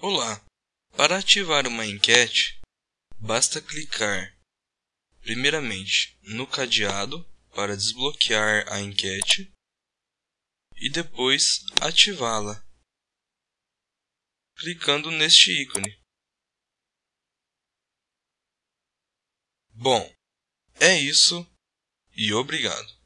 Olá! Para ativar uma enquete, basta clicar primeiramente no cadeado para desbloquear a enquete e depois ativá-la, clicando neste ícone. Bom, é isso e obrigado.